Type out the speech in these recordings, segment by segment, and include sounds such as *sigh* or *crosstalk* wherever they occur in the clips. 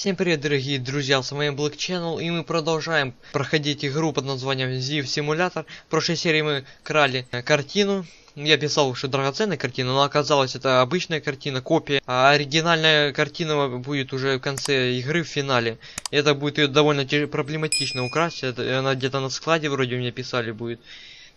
Всем привет, дорогие друзья, с вами Black Channel, и мы продолжаем проходить игру под названием Ziv Simulator. В прошлой серии мы крали э, картину. Я писал, что драгоценная картина, но оказалось это обычная картина, копия. А оригинальная картина будет уже в конце игры, в финале. Это будет ее довольно проблематично украсть, это, она где-то на складе вроде у меня писали будет.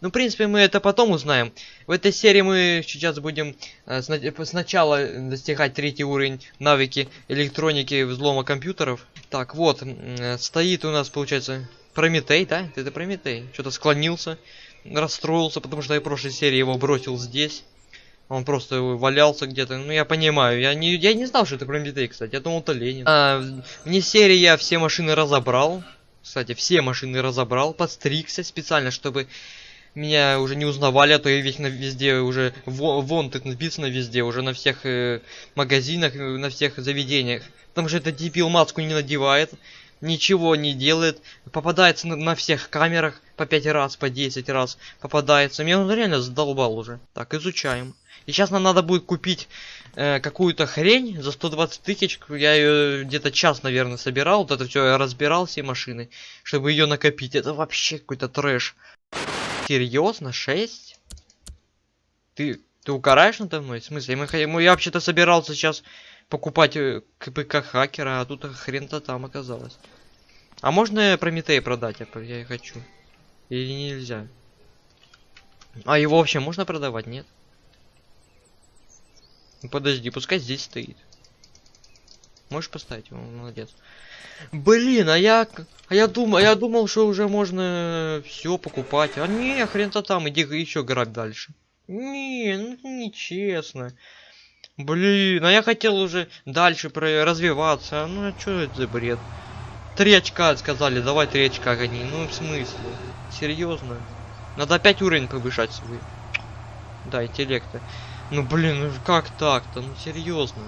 Ну, в принципе, мы это потом узнаем. В этой серии мы сейчас будем э, сначала достигать третий уровень навыки электроники взлома компьютеров. Так, вот, э, стоит у нас, получается, Прометей, да? Это Прометей. Что-то склонился, расстроился, потому что я в прошлой серии его бросил здесь. Он просто валялся где-то. Ну, я понимаю. Я не, я не знал, что это Прометей, кстати. Я думал, это Ленин. А, вне серии я все машины разобрал. Кстати, все машины разобрал. Подстригся специально, чтобы меня уже не узнавали, а то я весь на везде уже вон тут написано везде, уже на всех э, магазинах, э, на всех заведениях. Потому что этот дебил маску не надевает, ничего не делает, попадается на, на всех камерах по 5 раз, по 10 раз попадается. Меня он реально задолбал уже. Так, изучаем. И сейчас нам надо будет купить э, какую-то хрень за 120 тысяч. Я ее где-то час, наверное, собирал. Вот это все разбирал, все машины, чтобы ее накопить. Это вообще какой-то трэш. Серьезно? 6? Ты, ты укараешь надо мной? В смысле? Мы, мы, я вообще-то собирался сейчас покупать э, КПК хакера, а тут хрен-то там оказалось. А можно Прометей продать? Я, я хочу. Или нельзя? А его вообще можно продавать, нет? Ну, подожди, пускай здесь стоит. Можешь поставить? Молодец. Блин, а я, а я думал, я думал, что уже можно все покупать. А не, хрен-то там, иди еще грабь дальше. Не, ну нечестно. Блин, а я хотел уже дальше про развиваться. Ну а что это за бред? Три очка сказали, давай три очка гони. Ну в смысле? Серьезно? Надо опять уровень повышать свой. Да, интеллекта. Ну блин, ну как так-то? Ну серьезно.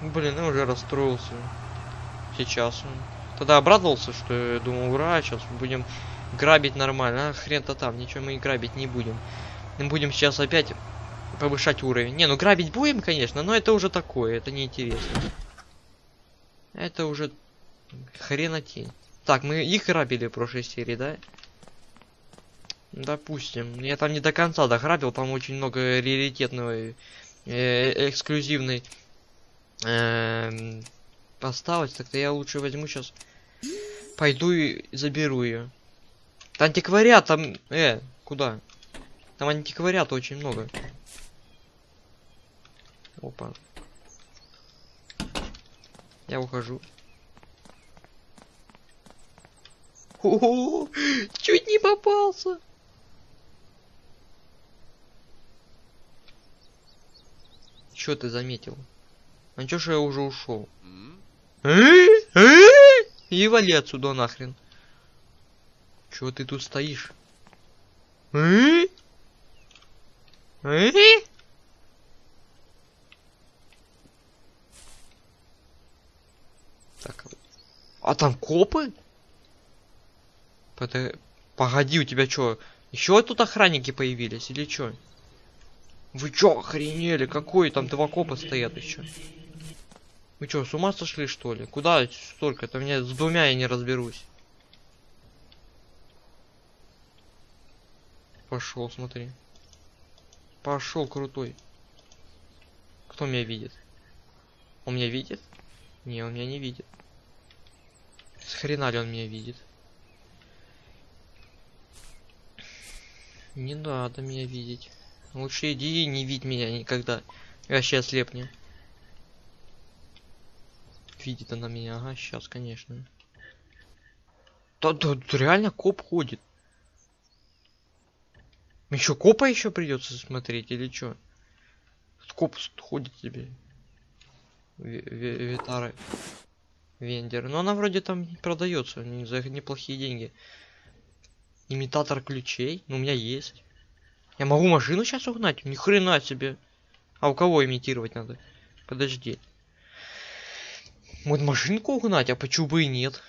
Блин, я уже расстроился. Сейчас. Тогда обрадовался, что я думал, ура, сейчас будем грабить нормально. А хрен-то там, ничего мы и грабить не будем. Мы будем сейчас опять повышать уровень. Не, ну грабить будем, конечно, но это уже такое, это неинтересно. Это уже хренотень. Так, мы их грабили в прошлой серии, да? Допустим. Я там не до конца дограбил, там очень много раритетного э, эксклюзивной эм, поставить, тогда я лучше возьму сейчас. Пойду и заберу ее. антиквариат там... Э, куда? Там антиквариата очень много. Опа. Я ухожу. -о чуть не попался. Что ты заметил? А чё ж я уже ушел? И вали отсюда нахрен. Чё ты тут стоишь? Так. А там копы? Погоди, у тебя чё? Еще тут охранники появились или чё? Вы чё, охренели? Какой там два копа стоят еще? Вы чё, с ума сошли что ли? Куда столько? Это мне с двумя я не разберусь. Пошел, смотри. Пошел крутой. Кто меня видит? Он меня видит? Не, он меня не видит. С хрена ли он меня видит? Не надо меня видеть. Лучше иди и не видь меня никогда. Вообще ослепни. Видит она меня, ага, сейчас, конечно. Да, да, да реально коп ходит. Еще копа еще придется смотреть или что? Коп ходит тебе. Витары. Вендер. Но она вроде там продается за неплохие деньги. Имитатор ключей. Ну, у меня есть. Я могу машину сейчас угнать? Ни хрена себе. А у кого имитировать надо? Подожди. Вот машинку угнать, а почему бы и нет?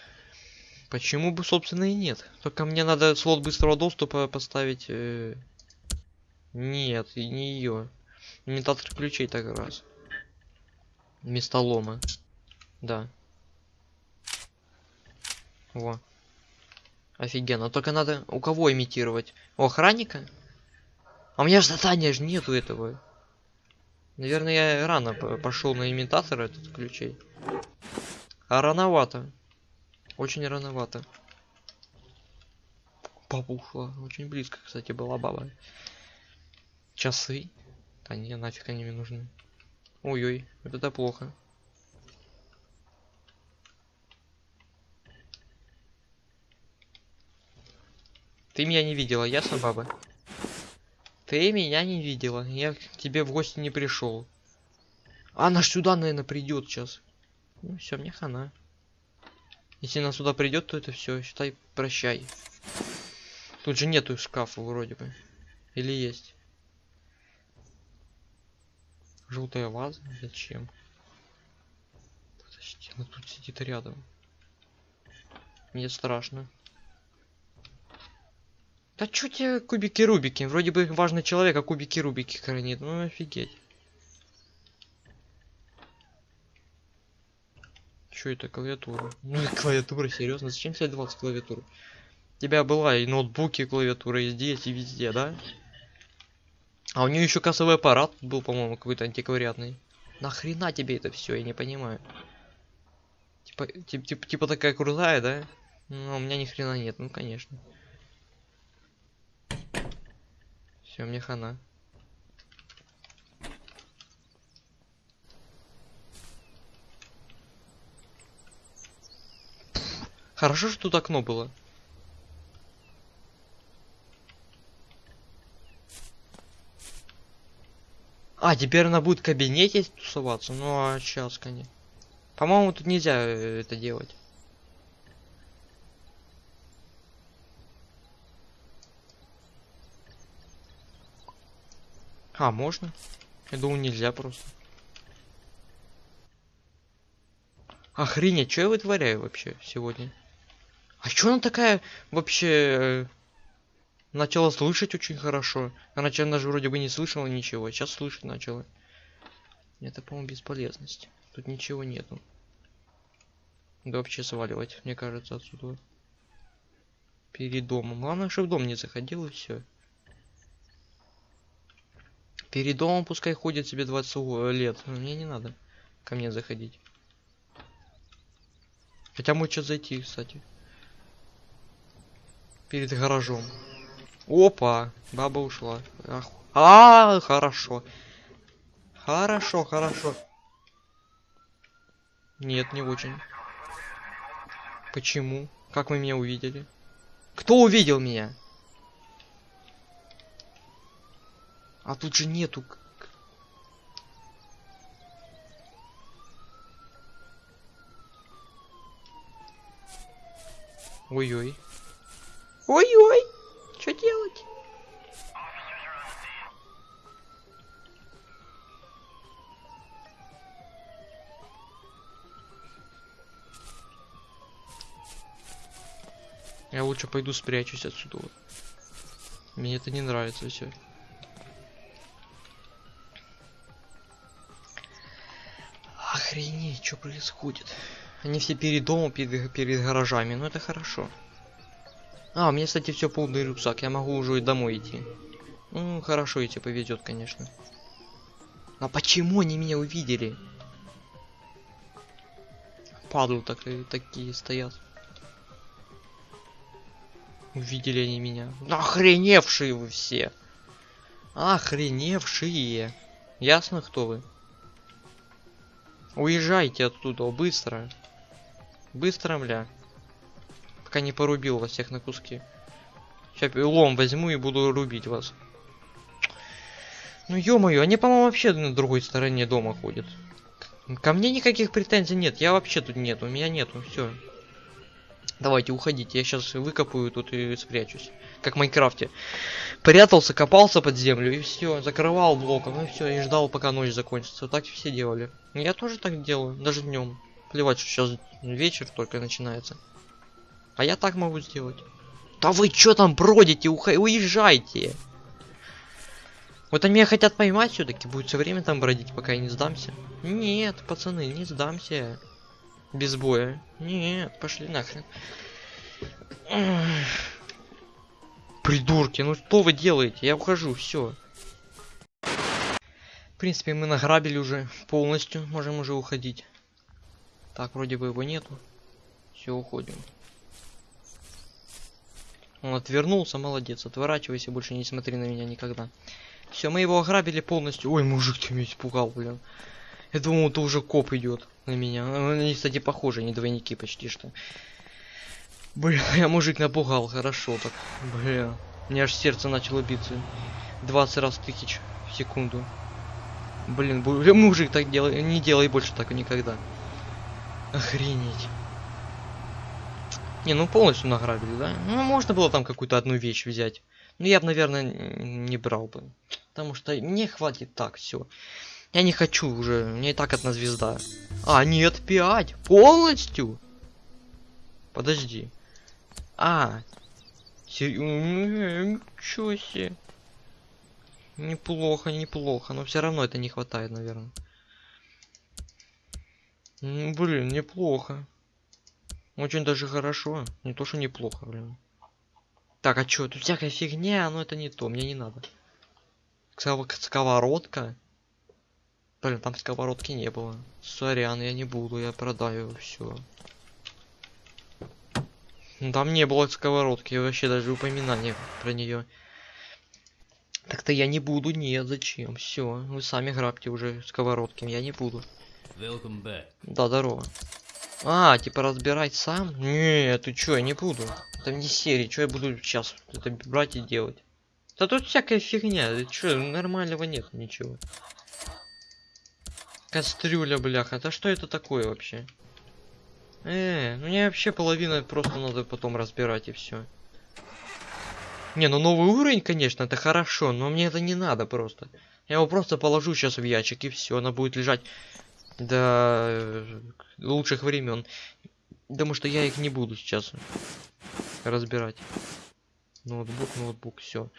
Почему бы, собственно, и нет? Только мне надо слот быстрого доступа поставить. Э... Нет, и не ее. Имитатор ключей так раз. Местолома. Да. Во. Офигенно. Только надо у кого имитировать? У охранника? А у меня же задания же нету этого. Наверное, я рано пошел на имитатор этот ключей. А рановато. Очень рановато. Баба ушла. Очень близко, кстати, была баба. Часы. Да не, нафиг они мне нужны. Ой-ой, вот это плохо. Ты меня не видела, ясно, баба? Ты меня не видела. Я к тебе в гости не пришел. Она ж сюда, наверное, придет сейчас. Ну все, мне хана. Если она сюда придет, то это все, считай, прощай. Тут же нету шкафа вроде бы. Или есть? Желтая ваза? Зачем? Подожди, она тут сидит рядом. Мне страшно. Да чё тебе кубики-рубики? Вроде бы важный человек, а кубики-рубики хранит. Ну офигеть. Чё это клавиатура? Ну клавиатура, серьезно? Зачем тебе 20 клавиатур? У тебя была и ноутбуки, клавиатура и здесь, и везде, да? А у нее еще кассовый аппарат был, по-моему, какой-то антиквариатный. Нахрена тебе это все, я не понимаю. Типа, типа, типа, типа такая крутая, да? Ну, у меня ни хрена нет, ну конечно. Все, мне хана. Хорошо, что тут окно было. А, теперь она будет в кабинете тусоваться? Ну, а сейчас, конечно. По-моему, тут нельзя э, это делать. А, можно? Я думаю, нельзя просто. Охренеть, что я вытворяю вообще сегодня? А чё она такая вообще... Э, начала слышать очень хорошо. Раньше она же вроде бы не слышала ничего, а сейчас слышать начала. Это, по-моему, бесполезность. Тут ничего нету. Да вообще сваливать, мне кажется, отсюда. Перед домом. Главное, чтобы в дом не заходил и все. Перед домом пускай ходит себе 20 лет. Мне не надо ко мне заходить. Хотя может что зайти, кстати. Перед гаражом. Опа! Баба ушла. Ах. А, хорошо. Хорошо, хорошо. Нет, не очень. Почему? Как вы меня увидели? Кто увидел меня? А тут же нету... Ой-ой. Ой-ой! Что делать? Я лучше пойду спрячусь отсюда. Мне это не нравится все. Что происходит? Они все перед домом, перед, перед гаражами, ну это хорошо. А, у меня, кстати, все полный рюкзак, я могу уже и домой идти. Ну, хорошо идти повезет, конечно. А почему они меня увидели? Падлы так, такие стоят. Увидели они меня. Охреневшие вы все. Охреневшие. Ясно, кто вы? Уезжайте оттуда, быстро. Быстро, мля. Пока не порубил вас всех на куски. Сейчас лом возьму и буду рубить вас. Ну ё-моё, они, по-моему, вообще на другой стороне дома ходят. Ко мне никаких претензий нет, я вообще тут нет, у меня нету, все. Давайте, уходите, я сейчас выкопаю тут и спрячусь. Как в Майнкрафте. Прятался, копался под землю и все, закрывал блоком, и все, и ждал, пока ночь закончится. Так все делали. Я тоже так делаю, даже днем. Плевать, что сейчас вечер только начинается. А я так могу сделать. Да вы что там бродите? Уха... Уезжайте! Вот они меня хотят поймать все-таки. Будет все время там бродить, пока я не сдамся. Нет, пацаны, не сдамся. Без боя. Нет, пошли нахрен. Ах. Придурки, ну что вы делаете? Я ухожу, все. В принципе, мы награбили уже полностью. Можем уже уходить. Так, вроде бы его нету. Все, уходим. Он отвернулся, молодец. Отворачивайся, больше не смотри на меня никогда. Все, мы его ограбили полностью. Ой, мужик, ты меня испугал, блин. Я думал, это уже коп идет на меня. Они, кстати, похожи, они двойники почти что. Бля, *laughs* я мужик напугал, хорошо так. Бля, меня аж сердце начало биться. 20 раз тысяч в секунду. Блин, бу- *laughs* мужик так делай, не делай больше так никогда. Охренеть. Не, ну полностью награбили, да? Ну, можно было там какую-то одну вещь взять. Ну, я бы, наверное, не брал бы. Потому что мне хватит так, все. Я не хочу уже, меня и так одна звезда. А, нет, 5. Полностью? Подожди. А. Ничего себе. Неплохо, неплохо. Но все равно это не хватает, наверное. Блин, неплохо. Очень даже хорошо. Не то, что неплохо, блин. Так, а чё? Тут всякая фигня, но это не то, мне не надо. Сковородка. Блин, там сковородки не было. Сорян, я не буду, я продаю все. Там не было сковородки, вообще даже упоминания про нее. Так-то я не буду, нет, зачем? Все, вы сами грабьте уже сковородки, я не буду. Да, здорово. А, типа разбирать сам? Не, ты чё, я не буду. Это не серии, что я буду сейчас это брать и делать? Да тут всякая фигня, ты чё, нормального нет ничего. Кастрюля, бляха, да что это такое вообще? Э, ну мне вообще половина просто надо потом разбирать и все. Не, ну новый уровень, конечно, это хорошо, но мне это не надо просто. Я его просто положу сейчас в ящик и все, она будет лежать до э, лучших времен. Потому что я их не буду сейчас разбирать. Ноутбук, ноутбук, все.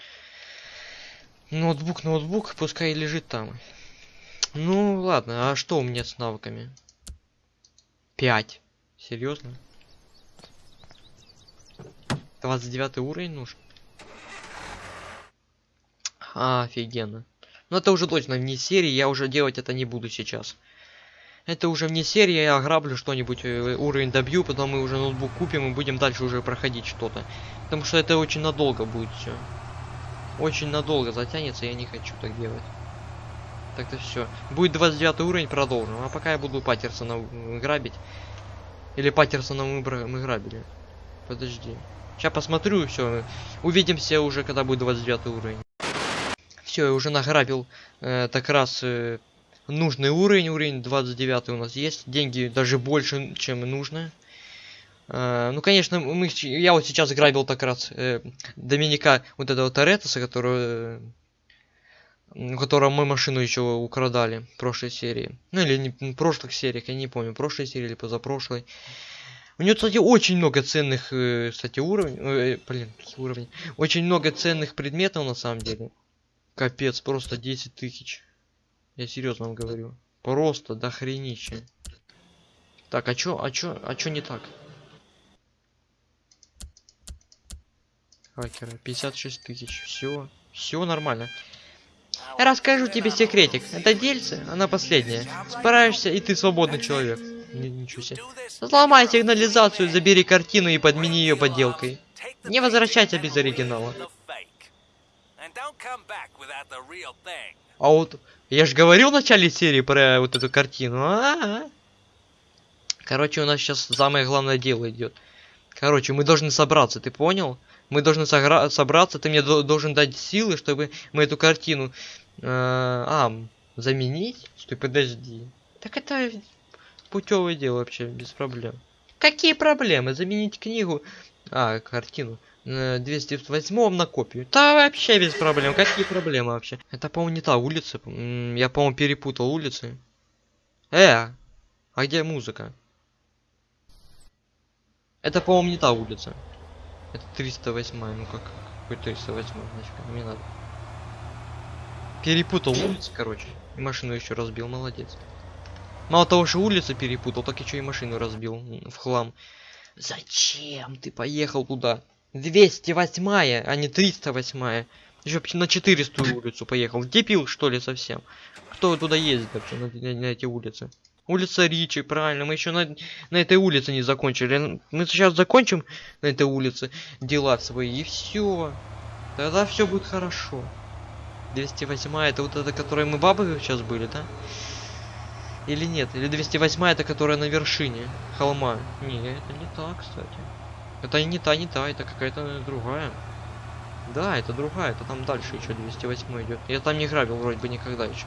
Ноутбук, ноутбук, пускай лежит там. Ну ладно, а что у меня с навыками? 5. Серьезно? 29 уровень нужен? А, офигенно. Ну это уже точно вне серии, я уже делать это не буду сейчас. Это уже вне серии, я ограблю что-нибудь, э, уровень добью, потом мы уже ноутбук купим и будем дальше уже проходить что-то. Потому что это очень надолго будет все. Очень надолго затянется, я не хочу так делать. Так-то все. Будет 29 уровень, продолжим. А пока я буду Паттерсона грабить. Или Паттерсона мы, мы грабили. Подожди. Сейчас посмотрю, все. Увидимся уже, когда будет 29 уровень. Все, я уже награбил э, так раз э, нужный уровень. Уровень 29 у нас есть. Деньги даже больше, чем нужно. Э, ну, конечно, мы, я вот сейчас грабил так раз э, Доминика вот этого Торетоса, который, у которого мы машину еще украдали в прошлой серии. Ну, или не, в прошлых сериях, я не помню, прошлой серии или позапрошлой. У него, кстати, очень много ценных, э, кстати, уровней. э, блин, какие уровни. Очень много ценных предметов на самом деле. Капец, просто 10 тысяч. Я серьезно вам говорю. Просто до хренища. Так, а чё, а чё, а чё не так? Хакера, 56 тысяч. Все, все нормально. Я расскажу тебе секретик. Это дельце, она последняя. Справишься, и ты свободный человек. Ни- ничего себе. Сломай сигнализацию, забери картину и подмени ее подделкой. Не возвращайся без оригинала. А вот я же говорил в начале серии про вот эту картину. А-а-а. Короче, у нас сейчас самое главное дело идет. Короче, мы должны собраться, ты понял? Мы должны собраться, ты мне до- должен дать силы, чтобы мы эту картину... э, а, заменить? Стой, подожди. Так это путевое дело вообще, без проблем. Какие проблемы? Заменить книгу... А, картину. э, 208 на копию. Да вообще без проблем. Какие проблемы вообще? Это, по-моему, не та улица. Я, по-моему, перепутал улицы. Э, а где музыка? Это, по-моему, не та улица. Это 308, ну как, какой 308, значит, не надо. Перепутал улицы, короче. И машину еще разбил, молодец. Мало того, что улицы перепутал, так еще и машину разбил в хлам. Зачем ты поехал туда? 208 а не 308 Еще на 400 улицу поехал. Дебил, что ли, совсем? Кто туда ездит вообще на, на- на эти улицы? Улица Ричи, правильно, мы еще на, на этой улице не закончили. Мы сейчас закончим на этой улице дела свои, и все. Тогда все будет хорошо. 208 это вот это, которой мы бабы сейчас были, да? Или нет? Или 208 это которая на вершине холма? Не, это не та, кстати. Это не та, не та, это какая-то другая. Да, это другая, это там дальше еще 208 идет. Я там не грабил вроде бы никогда еще.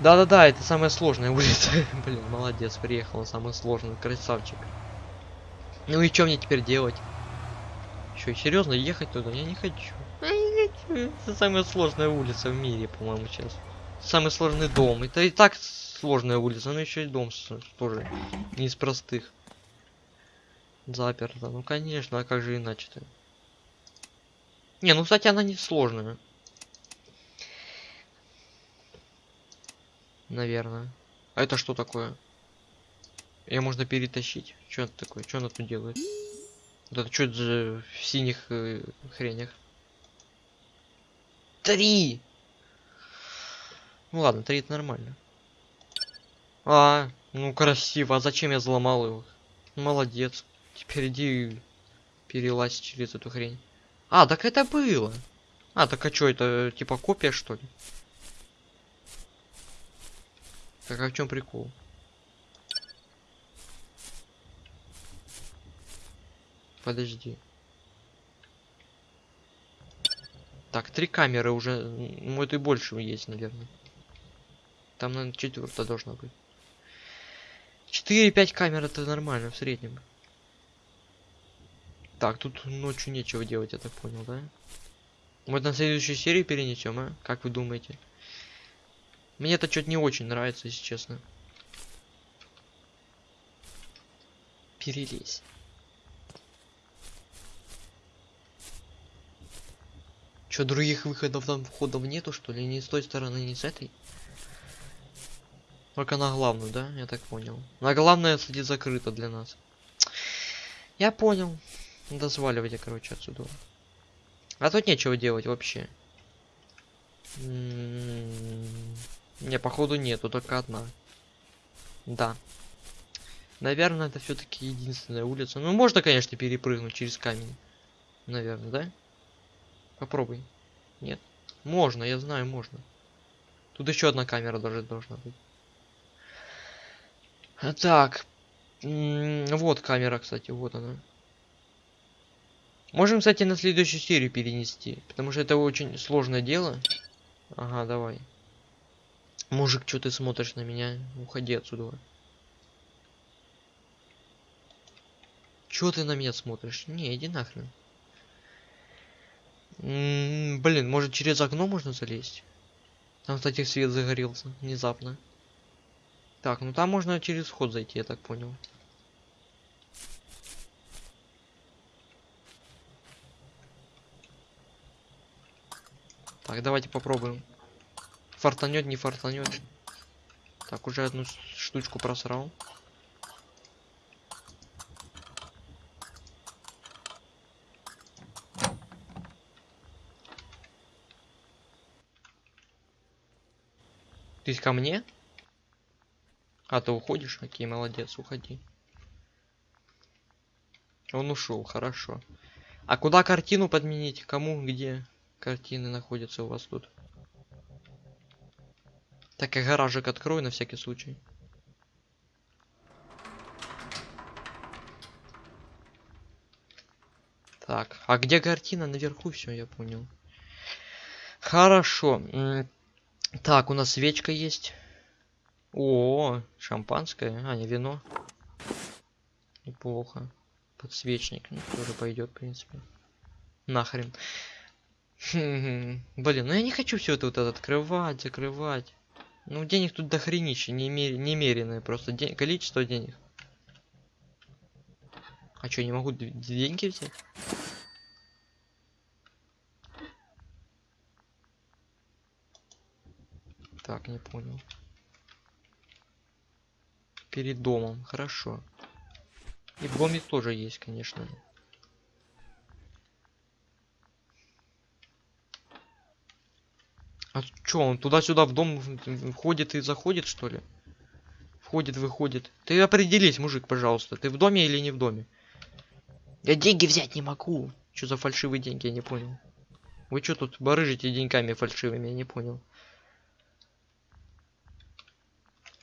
Да-да-да, это самая сложная улица. Блин, молодец, приехал на самую сложную, красавчик. Ну и что мне теперь делать? Что, серьезно, ехать туда? Я не хочу. Я не хочу. Это самая сложная улица в мире, по-моему, сейчас. Самый сложный дом. Это и так сложная улица, но еще и дом тоже не из простых. Заперто. Ну конечно, а как же иначе-то? Не, ну кстати, она не сложная. Наверное. А это что такое? Ее можно перетащить. Что это такое? Что она тут делает? Вот это что за в синих э, хренях? Три! Ну ладно, три это нормально. А, ну красиво. А зачем я взломал его? Молодец. Теперь иди перелазь через эту хрень. А, так это было. А, так а что, это типа копия что ли? Так а в чем прикол? Подожди. Так, три камеры уже. Ну, это и больше есть, наверное. Там, наверное, четвертая должна быть. 4-5 камер это нормально в среднем. Так, тут ночью нечего делать, я так понял, да? Мы на следующую серию перенесем, а? Как вы думаете? Мне это что-то не очень нравится, если честно. Перелезь. Что, других выходов там входов нету, что ли? Ни с той стороны, ни с этой? Только на главную, да? Я так понял. На главная, кстати, закрыта для нас. Я понял. Надо сваливать, короче, отсюда. А тут нечего делать вообще. М, Не, походу нету, только одна. Да. Наверное, это все-таки единственная улица. Ну, можно, конечно, перепрыгнуть через камень. Наверное, да? Попробуй. Нет? Можно, я знаю, можно. Тут еще одна камера даже должна быть. А, Так. Вот камера, кстати, вот она. Можем, кстати, на следующую серию перенести. Потому что это очень сложное дело. Ага, давай. Мужик, что ты смотришь на меня? Уходи отсюда. Чё ты на меня смотришь? Не, иди нахрен. М, блин, может через окно можно залезть? Там, кстати, свет загорелся внезапно. Так, ну там можно через вход зайти, я так понял. Так, давайте попробуем. Фартанет, не фартанет. Так, уже одну штучку просрал. Ты ко мне? А, ты уходишь? Окей, молодец, уходи. Он ушел, хорошо. А куда картину подменить? Кому, где картины находятся у вас тут? Так, я гаражик открою на всякий случай. Так, а где картина? Наверху все, я понял. Хорошо. Так, у нас свечка есть. О, шампанское. А, не вино. Неплохо. Подсвечник. Ну, тоже пойдет, в принципе. Нахрен. Блин, ну я не хочу все это вот это открывать, закрывать. Ну, денег тут дохренище, немер... немеренное просто. Ден... Количество денег. А что, не могу деньги взять? Так, не понял. Перед домом. Хорошо. И в тоже есть, конечно. А чё, он туда-сюда в дом входит и заходит, что ли? Входит, выходит. Ты определись, мужик, пожалуйста. Ты в доме или не в доме? Я деньги взять не могу. Что за фальшивые деньги, я не понял. Вы что тут барыжите деньгами фальшивыми, я не понял.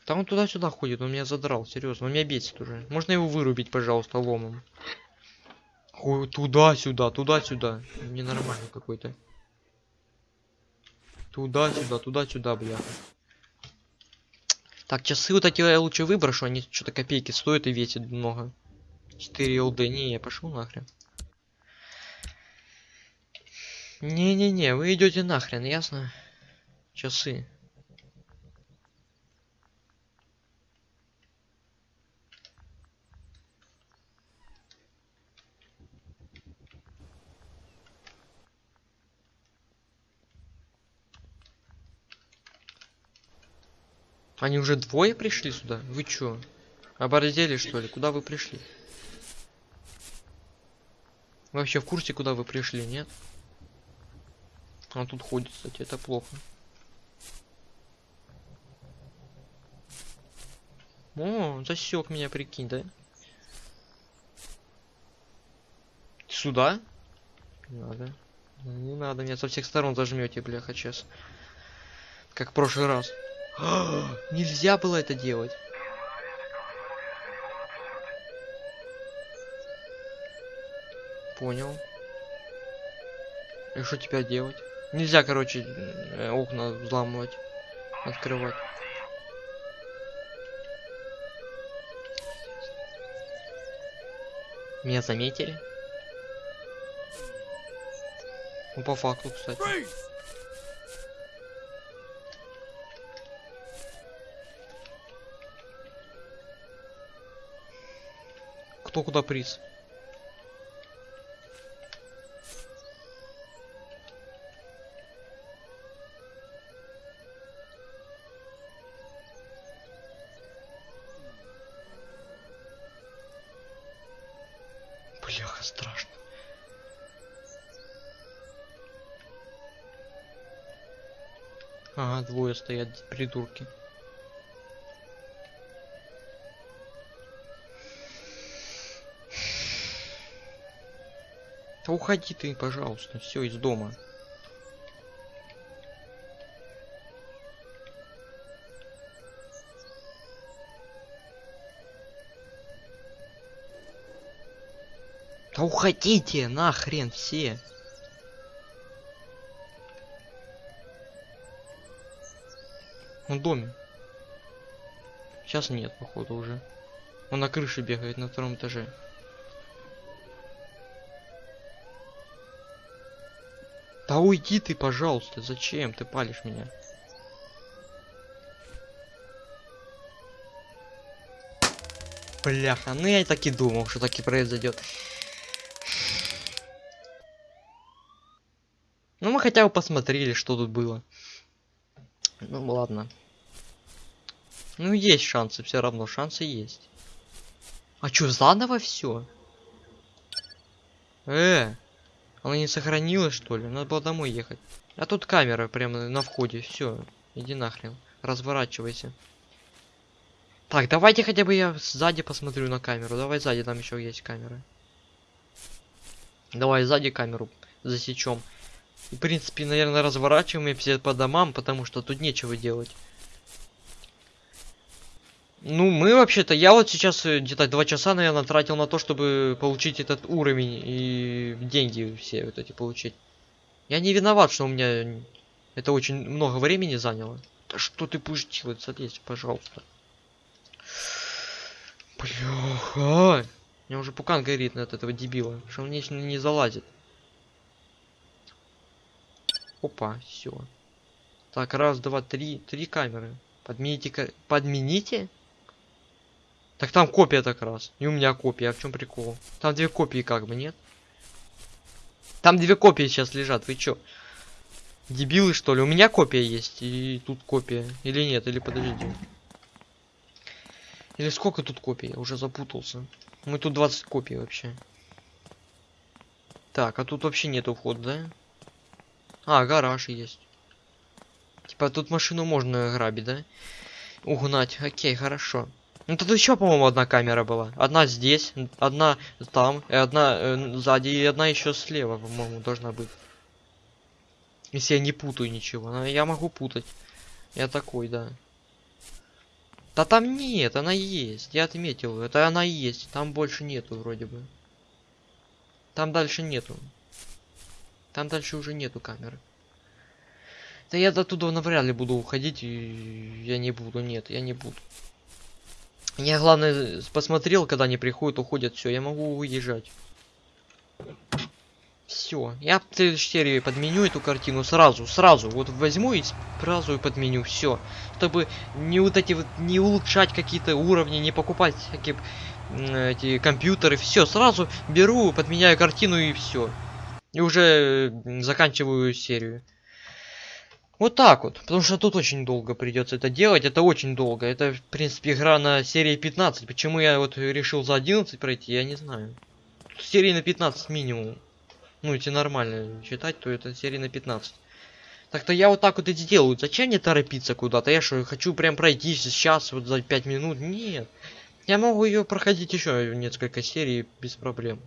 Там он туда-сюда ходит, он меня задрал, серьезно, он меня бесит уже. Можно его вырубить, пожалуйста, ломом. Туда-сюда, туда-сюда. Ненормальный какой-то. Туда-сюда, туда-сюда, бля. Так, часы вот эти я лучше выброшу, они что-то копейки стоят и весят много. 4 ЛД, не, я пошел нахрен. Не-не-не, вы идете нахрен, ясно? Часы. Они уже двое пришли сюда? Вы чё? Оборзели что ли? Куда вы пришли? Вы вообще в курсе, куда вы пришли, нет? Он тут ходит, кстати, это плохо. О, засек меня, прикинь, да? Сюда? Не надо. Не надо, меня со всех сторон зажмете, бляха, сейчас. Как в прошлый раз. *gasps* Нельзя было это делать. Понял. И что теперь делать? Нельзя, короче, э, окна взламывать, открывать. Меня заметили? Ну, по факту, кстати. Кто куда приз? Бляха, страшно. Ага, двое стоят, придурки. Уходи ты, пожалуйста, все из дома. Да уходите нахрен все. Он в доме. Сейчас нет, походу, уже. Он на крыше бегает на втором этаже. Да уйди ты, пожалуйста. Зачем ты палишь меня? Бляха, ну я и так и думал, что так и произойдет. Ну мы хотя бы посмотрели, что тут было. Ну ладно. Ну есть шансы, все равно шансы есть. А чё, заново все? Э, она не сохранилась, что ли? Надо было домой ехать. А тут камера прямо на входе. Все, иди нахрен. Разворачивайся. Так, давайте хотя бы я сзади посмотрю на камеру. Давай сзади, там еще есть камеры. Давай сзади камеру засечем. В принципе, наверное, разворачиваем все по домам, потому что тут нечего делать. Ну, мы вообще-то, я вот сейчас э, где-то два часа, наверное, тратил на то, чтобы получить этот уровень и деньги все вот эти получить. Я не виноват, что у меня это очень много времени заняло. Да что ты будешь делать? Залезь, пожалуйста. Бляха. У меня уже пукан горит от этого дебила, что он не, не залазит. Опа, все. Так, раз, два, три, три камеры. Подмените, подмените? Так там копия так раз. И у меня копия. А в чем прикол? Там две копии как бы, нет? Там две копии сейчас лежат. Вы чё? Дебилы что ли? У меня копия есть. И тут копия. Или нет? Или подожди. Или сколько тут копий? Я уже запутался. Мы тут 20 копий вообще. Так, а тут вообще нету входа, да? А, гараж есть. Типа тут машину можно грабить, да? Угнать. Окей, хорошо. Ну тут еще, по-моему, одна камера была. Одна здесь, одна там, и одна э, сзади, и одна еще слева, по-моему, должна быть. Если я не путаю ничего. Но я могу путать. Я такой, да. Да там нет, она есть. Я отметил. Это она есть. Там больше нету вроде бы. Там дальше нету. Там дальше уже нету камеры. Да я до туда навряд ли буду уходить. И я не буду. Нет, я не буду. Я главное посмотрел, когда они приходят, уходят, все, я могу уезжать. Все, я в следующей серии подменю эту картину сразу, сразу, вот возьму и сразу и подменю, все, чтобы не вот эти вот, не улучшать какие-то уровни, не покупать всякие эти компьютеры, все, сразу беру, подменяю картину и все. И уже заканчиваю серию. Вот так вот. Потому что тут очень долго придется это делать. Это очень долго. Это, в принципе, игра на серии 15. Почему я вот решил за 11 пройти, я не знаю. Тут серии на 15 минимум. Ну, если нормально читать, то это серии на 15. Так-то я вот так вот и делаю. Зачем мне торопиться куда-то? Я что, хочу прям пройти сейчас, вот за 5 минут? Нет. Я могу ее проходить еще несколько серий без проблем.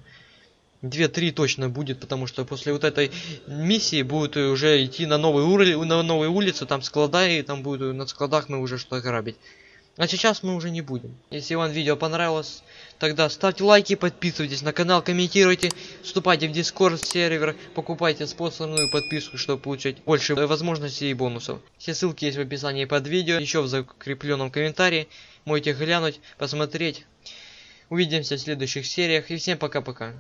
Две-три точно будет, потому что после вот этой миссии будет уже идти на новый уровень, на новые улицы, там склада, и там будет на складах мы уже что грабить. А сейчас мы уже не будем. Если вам видео понравилось, тогда ставьте лайки, подписывайтесь на канал, комментируйте, вступайте в дискорд сервер, покупайте спонсорную подписку, чтобы получать больше возможностей и бонусов. Все ссылки есть в описании под видео, еще в закрепленном комментарии. Можете глянуть, посмотреть. Увидимся в следующих сериях и всем пока-пока.